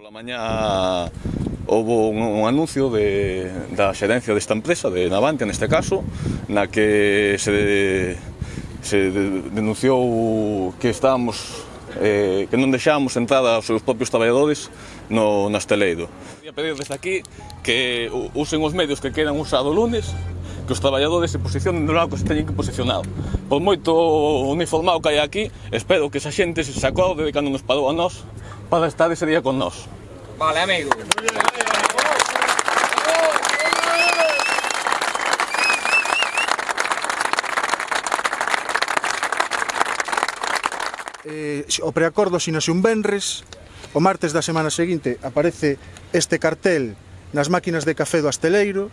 Pola mañá houve un, un anuncio de, da xerencia desta empresa, de Navantia neste caso, na que se, se denunciou que estábamos eh, que non deixábamos entrada aos seus propios traballadores no, no Esteleiro. Quería pedir desde aquí que usen os medios que quedan usado o lunes que os traballadores se posicionen do lado que se teñen que posicionar. Por moito uniformado que hai aquí, espero que esa xente se acorde de cando nos parou a nós para estar ese día con nós. Vale, amigo. Eh, o preacordo sinase un venres, o martes da semana seguinte aparece este cartel nas máquinas de café do Asteleiro,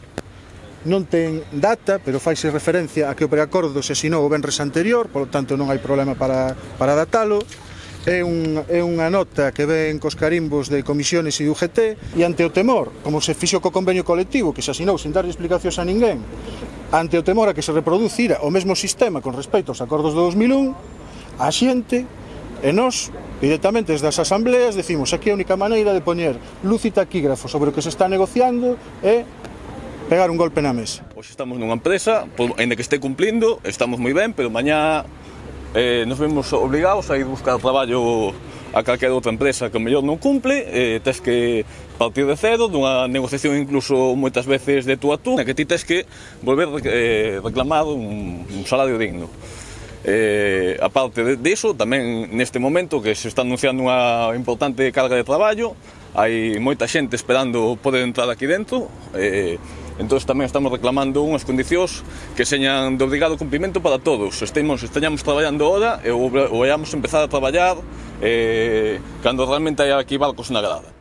non ten data, pero faise referencia a que o preacordo se asinou o venres anterior, polo tanto non hai problema para, para datalo, É, un, é unha nota que ven cos carimbos de comisiones e UGT e ante o temor, como se fixo co convenio colectivo que se asinou sin darlle explicacións a ninguén, ante o temor a que se reproducira o mesmo sistema con respecto aos acordos do 2001, a xente E nós, directamente desde as asambleas, decimos aquí a única maneira de poñer luz e taquígrafo sobre o que se está negociando é pegar un golpe na mesa. Hoxe estamos nunha empresa, por, ainda que este cumplindo, estamos moi ben, pero mañá eh, nos vemos obligados a ir buscar traballo a calquera outra empresa que mellor non cumple, eh, tes que partir de cedo, dunha negociación incluso moitas veces de tú a tú, na que ti tes que volver eh, reclamar un, un salario digno. Eh, aparte de, de iso, tamén neste momento que se está anunciando unha importante carga de traballo, hai moita xente esperando poder entrar aquí dentro, eh, Entón tamén estamos reclamando unhas condicións que señan de obrigado cumprimento para todos. Estemos, esteñamos traballando ahora e o, o empezar a traballar eh, cando realmente hai aquí barcos na grada.